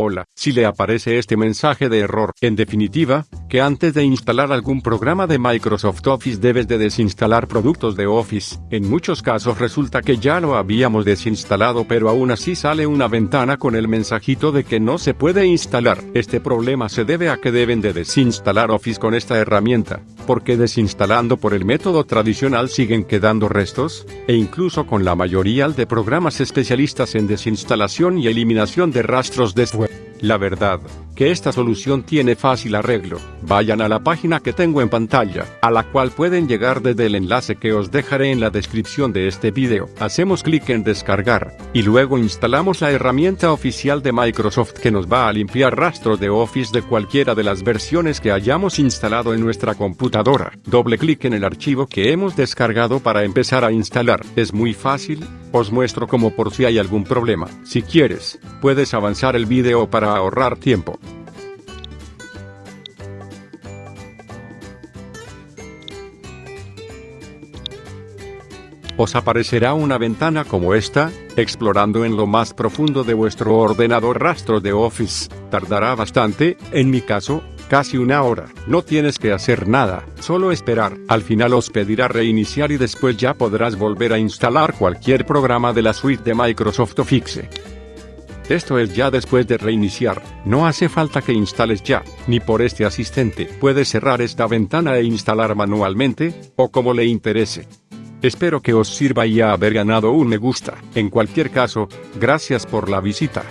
Hola, si le aparece este mensaje de error, en definitiva, que antes de instalar algún programa de Microsoft Office debes de desinstalar productos de Office. En muchos casos resulta que ya lo habíamos desinstalado pero aún así sale una ventana con el mensajito de que no se puede instalar. Este problema se debe a que deben de desinstalar Office con esta herramienta, porque desinstalando por el método tradicional siguen quedando restos, e incluso con la mayoría de programas especialistas en desinstalación y eliminación de rastros de la verdad, que esta solución tiene fácil arreglo. Vayan a la página que tengo en pantalla, a la cual pueden llegar desde el enlace que os dejaré en la descripción de este video. Hacemos clic en descargar, y luego instalamos la herramienta oficial de Microsoft que nos va a limpiar rastros de Office de cualquiera de las versiones que hayamos instalado en nuestra computadora. Doble clic en el archivo que hemos descargado para empezar a instalar. Es muy fácil, os muestro como por si hay algún problema. Si quieres, puedes avanzar el video ahorrar tiempo. Os aparecerá una ventana como esta, explorando en lo más profundo de vuestro ordenador rastro de Office. Tardará bastante, en mi caso, casi una hora. No tienes que hacer nada, solo esperar. Al final os pedirá reiniciar y después ya podrás volver a instalar cualquier programa de la suite de Microsoft Office. Esto es ya después de reiniciar, no hace falta que instales ya, ni por este asistente. Puedes cerrar esta ventana e instalar manualmente, o como le interese. Espero que os sirva y haber ganado un me gusta. En cualquier caso, gracias por la visita.